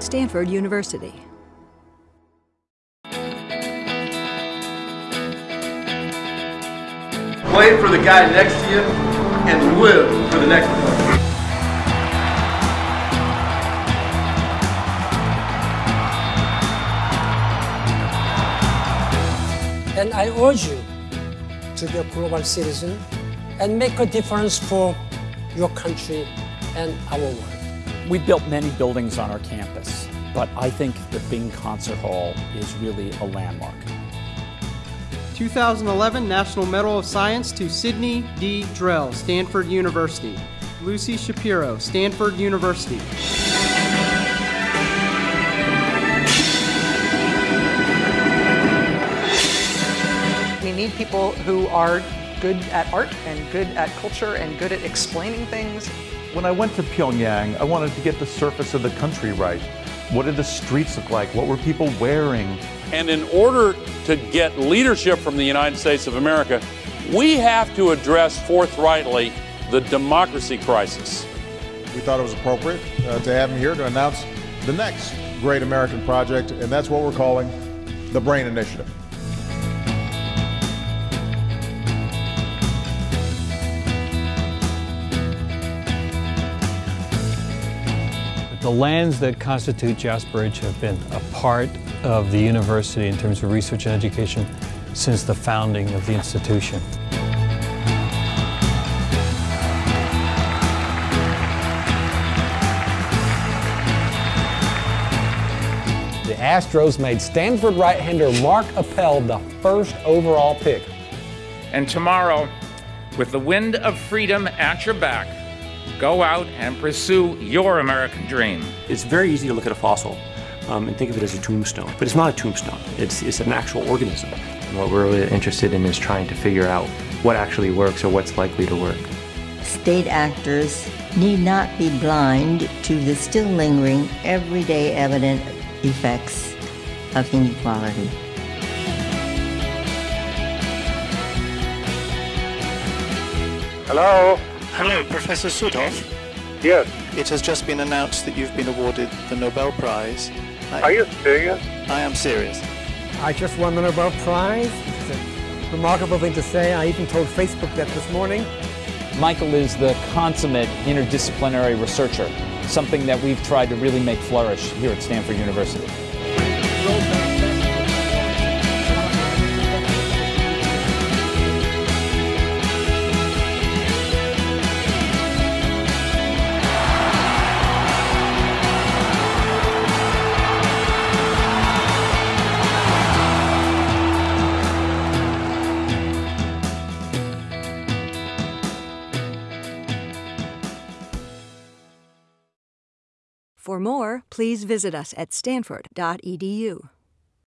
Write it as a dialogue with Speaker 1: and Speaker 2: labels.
Speaker 1: Stanford University.
Speaker 2: Play for the guy next to you and live for the next one.
Speaker 3: And I urge you to be a global citizen and make a difference for your country and our world.
Speaker 4: We built many buildings on our campus, but I think the Bing Concert Hall is really a landmark.
Speaker 5: 2011 National Medal of Science to Sidney D. Drell, Stanford University. Lucy Shapiro, Stanford University.
Speaker 6: We need people who are good at art and good at culture and good at explaining things.
Speaker 7: When I went to Pyongyang, I wanted to get the surface of the country right. What did the streets look like? What were people wearing?
Speaker 8: And in order to get leadership from the United States of America, we have to address forthrightly the democracy crisis.
Speaker 9: We thought it was appropriate uh, to have him here to announce the next great American project, and that's what we're calling the BRAIN Initiative.
Speaker 10: The lands that constitute Jasper Ridge have been a part of the university in terms of research and education since the founding of the institution.
Speaker 11: The Astros made Stanford right-hander Mark Appel the first overall pick.
Speaker 12: And tomorrow, with the wind of freedom at your back, go out and pursue your American dream.
Speaker 13: It's very easy to look at a fossil um, and think of it as a tombstone, but it's not a tombstone. It's, it's an actual organism.
Speaker 14: And what we're really interested in is trying to figure out what actually works or what's likely to work.
Speaker 15: State actors need not be blind to the still lingering, everyday evident effects of inequality.
Speaker 16: Hello?
Speaker 17: Hello, Professor Südhof.
Speaker 16: Yes.
Speaker 17: It has just been announced that you've been awarded the Nobel Prize.
Speaker 16: I, Are you serious?
Speaker 17: I am serious.
Speaker 18: I just won the Nobel Prize. It's a remarkable thing to say. I even told Facebook that this morning.
Speaker 4: Michael is the consummate interdisciplinary researcher, something that we've tried to really make flourish here at Stanford University.
Speaker 1: For more, please visit us at stanford.edu.